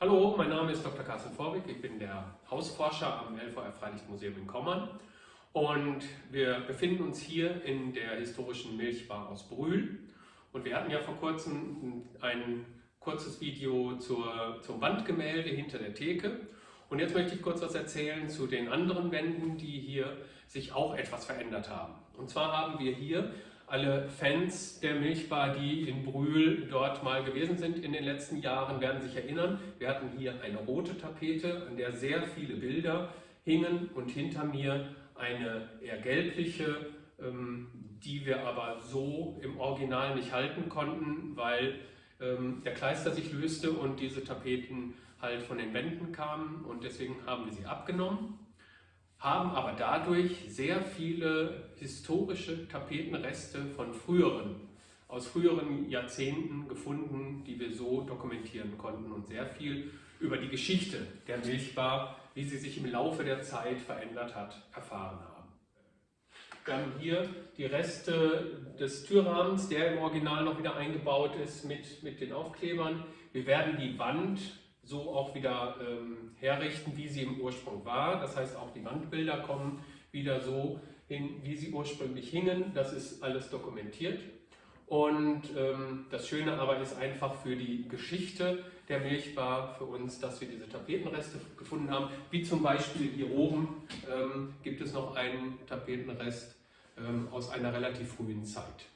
Hallo, mein Name ist Dr. Carsten Vorwig, ich bin der Hausforscher am LVR Freilichtmuseum in Kommern und wir befinden uns hier in der historischen Milchbar aus Brühl und wir hatten ja vor kurzem ein kurzes Video zur, zum Wandgemälde hinter der Theke und jetzt möchte ich kurz was erzählen zu den anderen Wänden, die hier sich auch etwas verändert haben. Und zwar haben wir hier alle Fans der Milchbar, die in Brühl dort mal gewesen sind in den letzten Jahren, werden sich erinnern. Wir hatten hier eine rote Tapete, an der sehr viele Bilder hingen und hinter mir eine eher gelbliche, ähm, die wir aber so im Original nicht halten konnten, weil ähm, der Kleister sich löste und diese Tapeten halt von den Wänden kamen und deswegen haben wir sie abgenommen haben aber dadurch sehr viele historische Tapetenreste von früheren, aus früheren Jahrzehnten gefunden, die wir so dokumentieren konnten und sehr viel über die Geschichte der Milchbar, wie sie sich im Laufe der Zeit verändert hat, erfahren haben. Wir haben hier die Reste des Türrahmens, der im Original noch wieder eingebaut ist mit, mit den Aufklebern. Wir werden die Wand so auch wieder ähm, herrichten, wie sie im Ursprung war. Das heißt, auch die Wandbilder kommen wieder so hin, wie sie ursprünglich hingen. Das ist alles dokumentiert. Und ähm, das Schöne aber ist einfach für die Geschichte der Milchbar für uns, dass wir diese Tapetenreste gefunden haben. Wie zum Beispiel hier oben ähm, gibt es noch einen Tapetenrest ähm, aus einer relativ frühen Zeit.